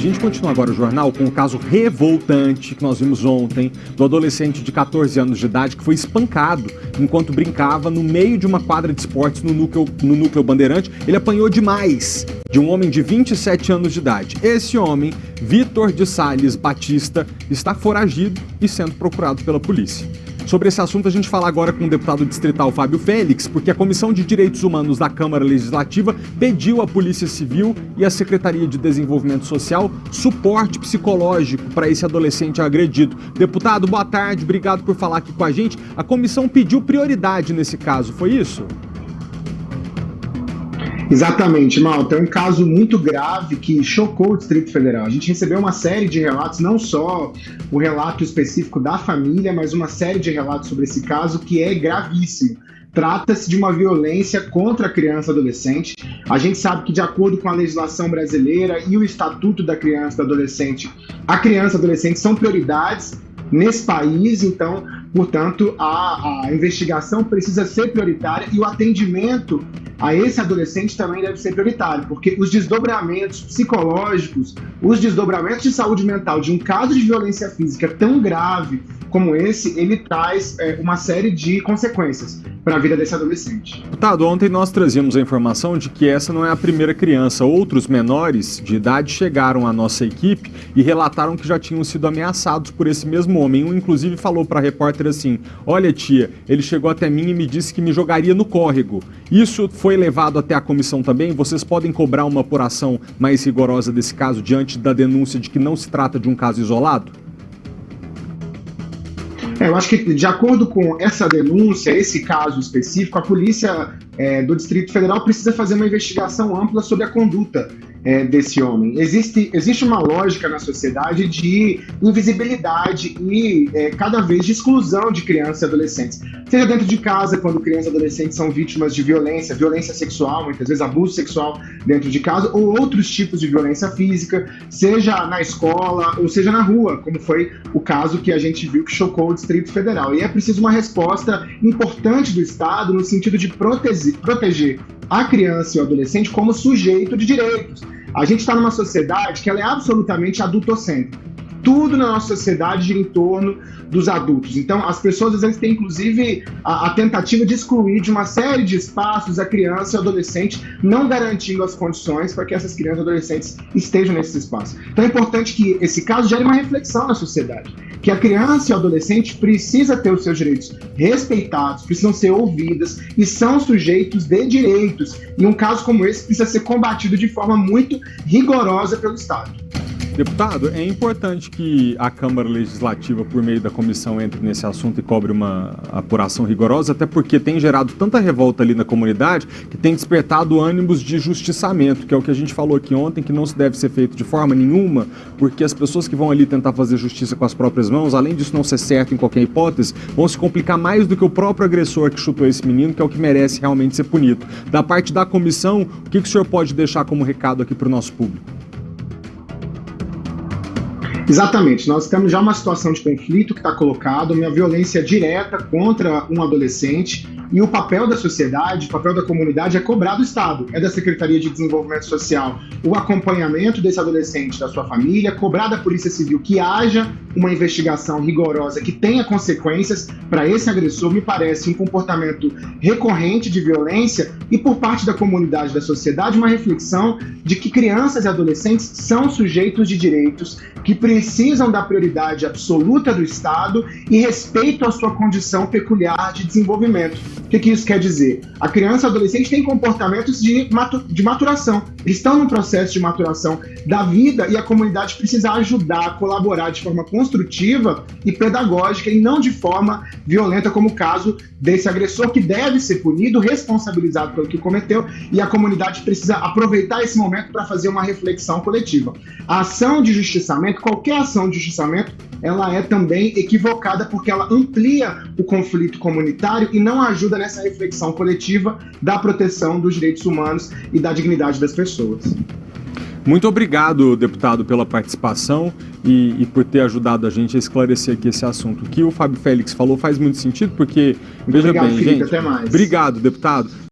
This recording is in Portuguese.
gente continua agora o jornal com o caso revoltante que nós vimos ontem do adolescente de 14 anos de idade que foi espancado enquanto brincava no meio de uma quadra de esportes no núcleo, no núcleo Bandeirante. Ele apanhou demais de um homem de 27 anos de idade. Esse homem, Vitor de Sales Batista, está foragido e sendo procurado pela polícia. Sobre esse assunto, a gente fala agora com o deputado distrital Fábio Félix, porque a Comissão de Direitos Humanos da Câmara Legislativa pediu à Polícia Civil e à Secretaria de Desenvolvimento Social suporte psicológico para esse adolescente agredido. Deputado, boa tarde, obrigado por falar aqui com a gente. A comissão pediu prioridade nesse caso, foi isso? Exatamente, Malta. É um caso muito grave que chocou o Distrito Federal. A gente recebeu uma série de relatos, não só o relato específico da família, mas uma série de relatos sobre esse caso que é gravíssimo. Trata-se de uma violência contra a criança e adolescente. A gente sabe que, de acordo com a legislação brasileira e o Estatuto da Criança e do Adolescente, a criança e adolescente são prioridades nesse país, então, portanto, a, a investigação precisa ser prioritária e o atendimento a esse adolescente também deve ser prioritário, porque os desdobramentos psicológicos, os desdobramentos de saúde mental de um caso de violência física tão grave como esse, ele traz é, uma série de consequências para a vida desse adolescente. Deputado, ontem nós trazíamos a informação de que essa não é a primeira criança. Outros menores de idade chegaram à nossa equipe e relataram que já tinham sido ameaçados por esse mesmo homem. Um, inclusive, falou para a repórter assim: Olha, tia, ele chegou até mim e me disse que me jogaria no córrego. Isso foi levado até a comissão também? Vocês podem cobrar uma apuração mais rigorosa desse caso diante da denúncia de que não se trata de um caso isolado? É, eu acho que, de acordo com essa denúncia, esse caso específico, a polícia é, do Distrito Federal precisa fazer uma investigação ampla sobre a conduta é, desse homem. Existe, existe uma lógica na sociedade de invisibilidade e é, cada vez de exclusão de crianças e adolescentes. Seja dentro de casa, quando crianças e adolescentes são vítimas de violência, violência sexual, muitas vezes abuso sexual dentro de casa, ou outros tipos de violência física, seja na escola ou seja na rua, como foi o caso que a gente viu que chocou o Distrito Federal. E é preciso uma resposta importante do Estado no sentido de proteger, proteger a criança e o adolescente como sujeito de direitos. A gente está numa sociedade que ela é absolutamente adultocêntrica tudo na nossa sociedade gira em torno dos adultos. Então, as pessoas às vezes têm inclusive a, a, tentativa de excluir de uma série de espaços a criança e o adolescente, não garantindo as condições para que essas crianças e adolescentes estejam nesses espaços. Então, é importante que esse caso gere uma reflexão na sociedade, que a criança e o adolescente precisa ter os seus direitos respeitados, precisam ser ouvidas e são sujeitos de direitos. E um caso como esse precisa ser combatido de forma muito rigorosa pelo Estado. Deputado, é importante que a Câmara Legislativa, por meio da comissão, entre nesse assunto e cobre uma apuração rigorosa, até porque tem gerado tanta revolta ali na comunidade que tem despertado ânimos de justiçamento, que é o que a gente falou aqui ontem, que não se deve ser feito de forma nenhuma, porque as pessoas que vão ali tentar fazer justiça com as próprias mãos, além disso não ser certo em qualquer hipótese, vão se complicar mais do que o próprio agressor que chutou esse menino, que é o que merece realmente ser punido. Da parte da comissão, o que, que o senhor pode deixar como recado aqui para o nosso público? Exatamente, nós temos já uma situação de conflito que está colocado, uma violência direta contra um adolescente e o papel da sociedade, o papel da comunidade é cobrar do Estado, é da Secretaria de Desenvolvimento Social. O acompanhamento desse adolescente, da sua família, cobrar da Polícia Civil que haja uma investigação rigorosa que tenha consequências para esse agressor, me parece um comportamento recorrente de violência e por parte da comunidade, da sociedade, uma reflexão de que crianças e adolescentes são sujeitos de direitos que precisam da prioridade absoluta do Estado e respeito à sua condição peculiar de desenvolvimento. O que, que isso quer dizer? A criança e o adolescente têm comportamentos de, de maturação. Eles estão num processo de maturação da vida e a comunidade precisa ajudar, colaborar de forma construtiva e pedagógica e não de forma violenta, como o caso desse agressor que deve ser punido, responsabilizado pelo que cometeu e a comunidade precisa aproveitar esse momento para fazer uma reflexão coletiva. A ação de justiçamento, qualquer ação de justiçamento, ela é também equivocada porque ela amplia o conflito comunitário e não ajuda nessa reflexão coletiva da proteção dos direitos humanos e da dignidade das pessoas. Muito obrigado, deputado, pela participação e, e, por ter ajudado a gente a esclarecer aqui esse assunto. O que o Fábio Félix falou faz muito sentido, porque, veja obrigado, bem, Felipe, gente. Até mais. Obrigado, deputado.